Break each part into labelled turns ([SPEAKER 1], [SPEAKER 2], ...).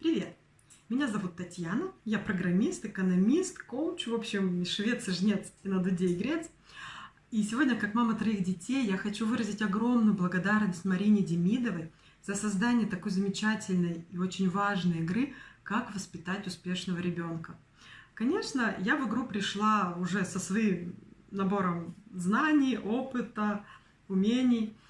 [SPEAKER 1] Привет! Меня зовут Татьяна, я программист, экономист, коуч, в общем, швец и жнец и на дуде игрец. И сегодня, как мама троих детей, я хочу выразить огромную благодарность Марине Демидовой за создание такой замечательной и очень важной игры «Как воспитать успешного ребенка». Конечно, я в игру пришла уже со своим набором знаний, опыта, умений –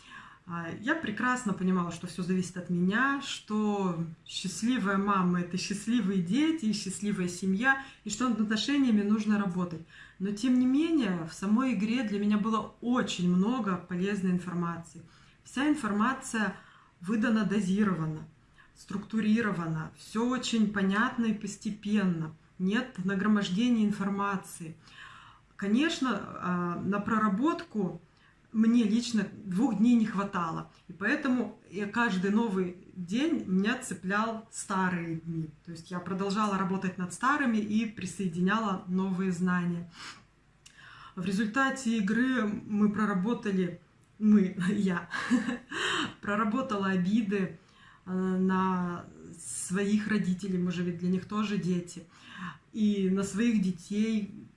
[SPEAKER 1] я прекрасно понимала, что все зависит от меня, что счастливая мама – это счастливые дети и счастливая семья, и что над отношениями нужно работать. Но тем не менее, в самой игре для меня было очень много полезной информации. Вся информация выдана дозированно, структурирована, все очень понятно и постепенно. Нет нагромождения информации. Конечно, а, на проработку мне лично двух дней не хватало. И поэтому я каждый новый день меня цеплял старые дни. То есть я продолжала работать над старыми и присоединяла новые знания. В результате игры мы проработали, мы, я, проработала обиды э, на своих родителей, мы же ведь для них тоже дети, и на своих детей,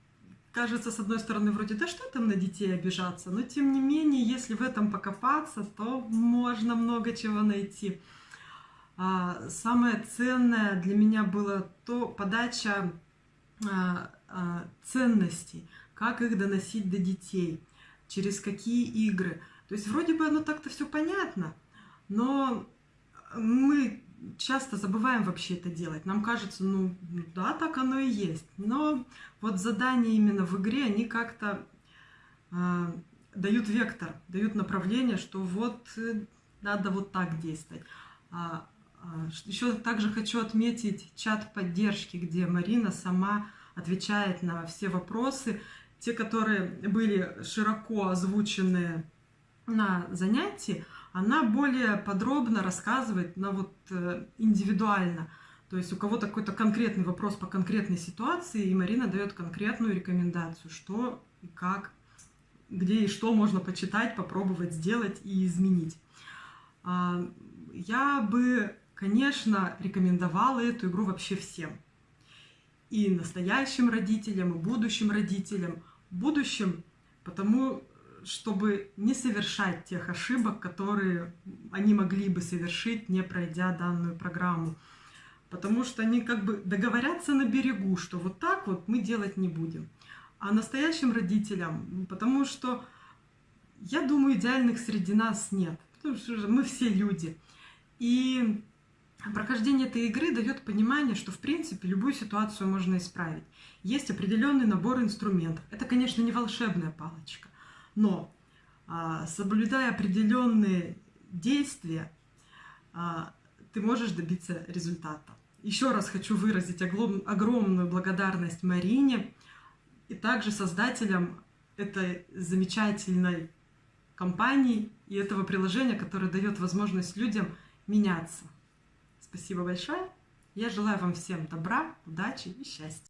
[SPEAKER 1] кажется, с одной стороны, вроде, да что там на детей обижаться, но тем не менее, если в этом покопаться, то можно много чего найти. А, самое ценное для меня было то подача а, а, ценностей, как их доносить до детей, через какие игры. То есть вроде бы оно так-то все понятно, но мы часто забываем вообще это делать. Нам кажется, ну да, так оно и есть. Но вот задания именно в игре, они как-то э, дают вектор, дают направление, что вот э, надо вот так действовать. А, а, еще также хочу отметить чат поддержки, где Марина сама отвечает на все вопросы. Те, которые были широко озвучены на занятии, она более подробно рассказывает на вот э, индивидуально. То есть у кого-то какой-то конкретный вопрос по конкретной ситуации, и Марина дает конкретную рекомендацию, что и как, где и что можно почитать, попробовать сделать и изменить. А, я бы, конечно, рекомендовала эту игру вообще всем. И настоящим родителям, и будущим родителям. Будущим, потому чтобы не совершать тех ошибок, которые они могли бы совершить, не пройдя данную программу. Потому что они как бы договорятся на берегу, что вот так вот мы делать не будем. А настоящим родителям, потому что я думаю, идеальных среди нас нет. Потому что мы все люди. И прохождение этой игры дает понимание, что в принципе любую ситуацию можно исправить. Есть определенный набор инструментов. Это, конечно, не волшебная палочка. Но а, соблюдая определенные действия, а, ты можешь добиться результата. Еще раз хочу выразить огромную благодарность Марине и также создателям этой замечательной компании и этого приложения, которое дает возможность людям меняться. Спасибо большое. Я желаю вам всем добра, удачи и счастья.